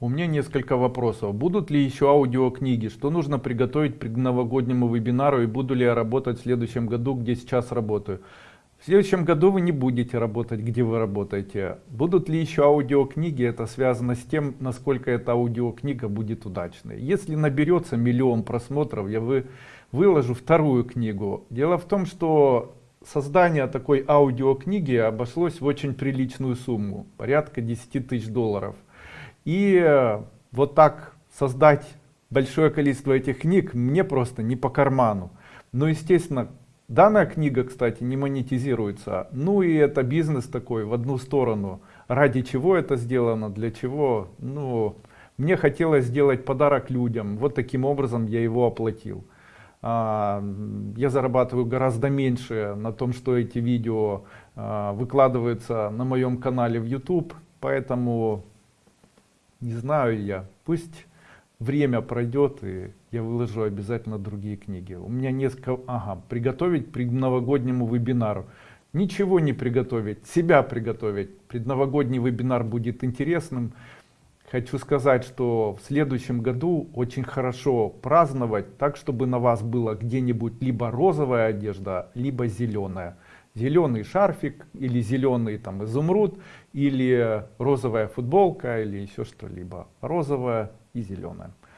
У меня несколько вопросов. Будут ли еще аудиокниги? Что нужно приготовить к новогоднему вебинару? И буду ли я работать в следующем году, где сейчас работаю? В следующем году вы не будете работать, где вы работаете. Будут ли еще аудиокниги? Это связано с тем, насколько эта аудиокнига будет удачной. Если наберется миллион просмотров, я вы, выложу вторую книгу. Дело в том, что создание такой аудиокниги обошлось в очень приличную сумму. Порядка 10 тысяч долларов. И э, вот так создать большое количество этих книг мне просто не по карману. Но естественно, данная книга, кстати, не монетизируется. Ну и это бизнес такой в одну сторону. Ради чего это сделано, для чего? Ну, мне хотелось сделать подарок людям. Вот таким образом я его оплатил. А, я зарабатываю гораздо меньше на том, что эти видео а, выкладываются на моем канале в YouTube. Поэтому не знаю я, пусть время пройдет и я выложу обязательно другие книги. У меня несколько, ага, приготовить к новогоднему вебинару. Ничего не приготовить, себя приготовить. Предновогодний вебинар будет интересным. Хочу сказать, что в следующем году очень хорошо праздновать так, чтобы на вас было где-нибудь либо розовая одежда, либо зеленая зеленый шарфик или зеленый там изумруд или розовая футболка или еще что-либо розовая и зеленая